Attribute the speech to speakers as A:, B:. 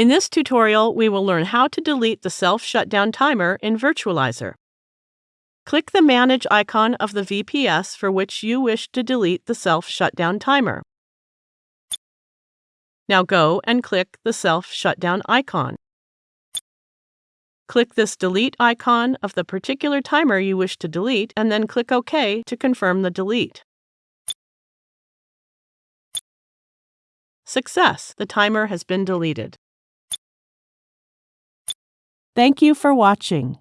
A: In this tutorial, we will learn how to delete the self-shutdown timer in Virtualizor. Click the Manage icon of the VPS for which you wish to delete the self-shutdown timer. Now go and click the self-shutdown icon. Click this Delete icon of the particular timer you wish to delete and then click OK to confirm the delete. Success! The timer has been deleted. Thank you for watching.